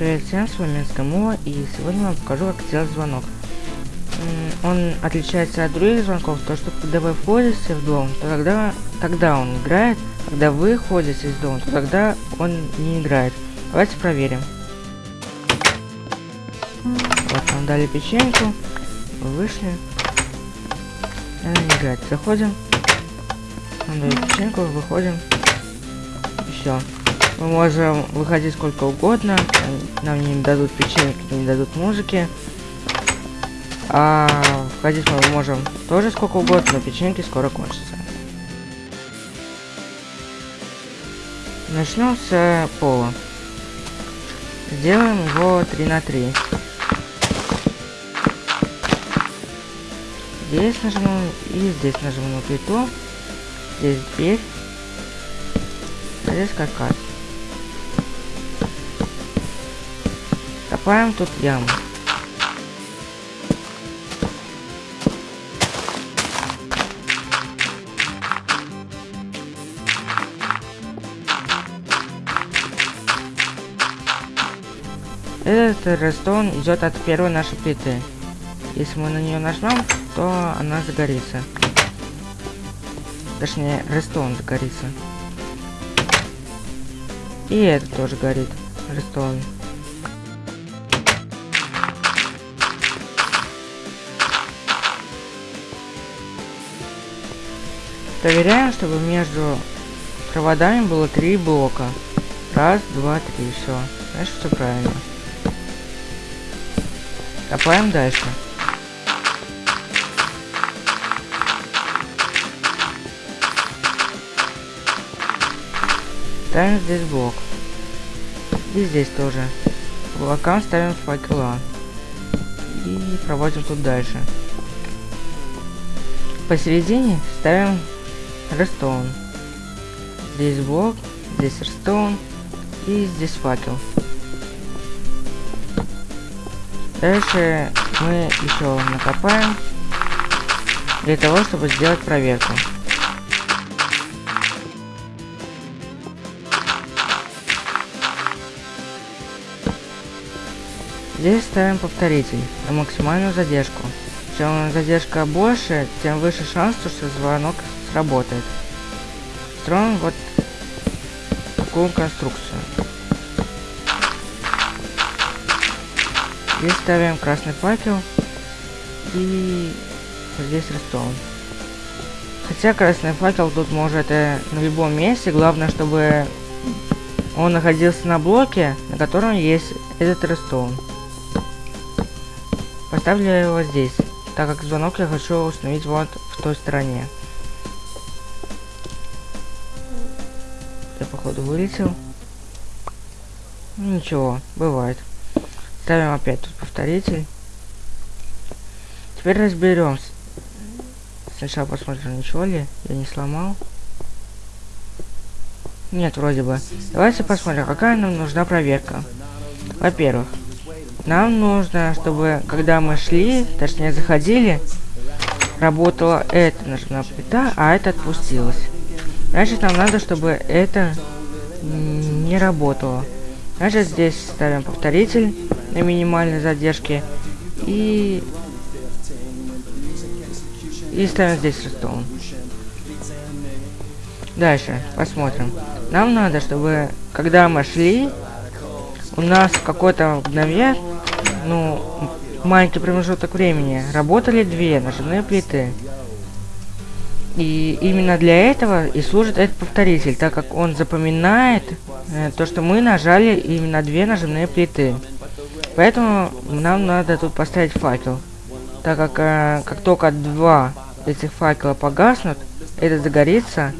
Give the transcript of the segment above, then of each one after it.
Привет всем, с вами Скамова, и сегодня я вам покажу, как сделать звонок. Он отличается от других звонков, то что когда вы входите в дом, то тогда, тогда он играет, когда вы ходите из дома, то тогда он не играет. Давайте проверим. Вот, нам дали печеньку, вышли. Она не играет. Заходим, нам дали печеньку, выходим, и все. Мы можем выходить сколько угодно, нам не дадут печеньки, не дадут музыки. А входить мы можем тоже сколько угодно, но печеньки скоро кончатся. Начнем с пола. Сделаем его 3 на 3. Здесь нажмем и здесь нажмем на плиту. Здесь дверь. Здесь каркас. Копаем тут яму. Этот рестон идет от первой нашей плиты. Если мы на нее нажмем, то она загорится. Точнее, рестон загорится. И это тоже горит. Рестон. Проверяем, чтобы между проводами было три блока. Раз, два, три, все. Значит, все правильно. Копаем дальше. Ставим здесь блок. И здесь тоже. Блокам ставим факела. И проводим тут дальше. Посередине ставим Redstone. Здесь блок, здесь Redstone и здесь факел. Дальше мы еще накопаем для того, чтобы сделать проверку. Здесь ставим повторитель на максимальную задержку. Чем задержка больше, тем выше шанс, что звонок сработает. Строим вот такую конструкцию. Здесь ставим красный факел и здесь рестон. Хотя красный факел тут может э, на любом месте, главное, чтобы он находился на блоке, на котором есть этот рестон. Поставлю его здесь, так как звонок я хочу установить вот в той стороне. Походу вылетел. Ну, ничего, бывает. Ставим опять тут повторитель. Теперь разберемся. Сначала посмотрим, ничего ли я не сломал. Нет, вроде бы. Давайте посмотрим, какая нам нужна проверка. Во-первых, нам нужно, чтобы когда мы шли, точнее заходили, работала эта нажимная плита, а это отпустилась. Значит, нам надо, чтобы это не работало. Значит, здесь ставим повторитель на минимальной задержке и и ставим здесь рестон. Дальше, посмотрим. Нам надо, чтобы, когда мы шли, у нас какой-то мгновение, ну, маленький промежуток времени, работали две нажимные плиты. И именно для этого и служит этот повторитель, так как он запоминает э, то, что мы нажали именно две нажимные плиты. Поэтому нам надо тут поставить факел. Так как э, как только два этих факела погаснут, этот загорится,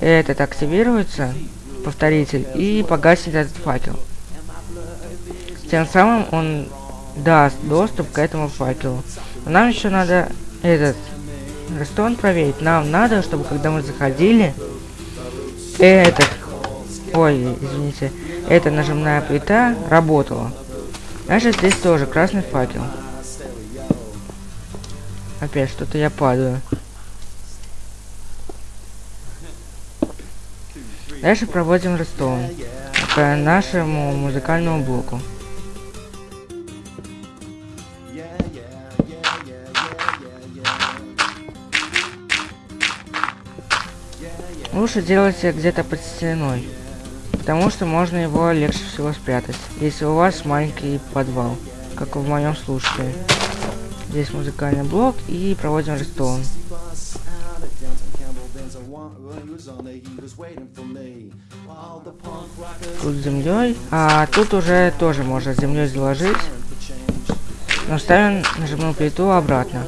этот активируется, повторитель, и погасит этот факел. Тем самым он даст доступ к этому факелу. Нам еще надо этот Рестон проверить. Нам надо, чтобы когда мы заходили, этот, ой, извините, эта нажимная плита работала. Значит, здесь тоже красный факел. Опять что-то я падаю. Дальше проводим рестон по нашему музыкальному блоку. Лучше делайте где-то под стеной, потому что можно его легче всего спрятать, если у вас маленький подвал, как в моем случае. Здесь музыкальный блок и проводим рестон. Тут землей. А тут уже тоже можно землей заложить. Но ставим нажимную плиту обратно.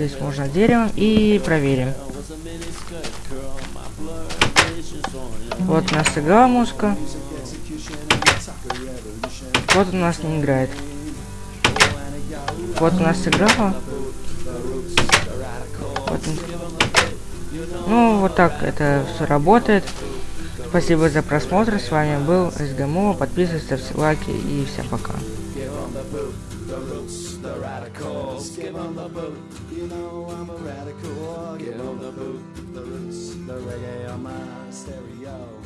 Здесь можно деревом и проверим. Вот у нас играла музыка. Вот у нас не играет. Вот у нас играла. Вот. Ну, вот так это все работает. Спасибо за просмотр. С вами был СГМО. Подписывайтесь, ставьте лайки и всем пока. Give them the boot. You know I'm a radical. Give on the boat. The roots, the reggae on my stereo.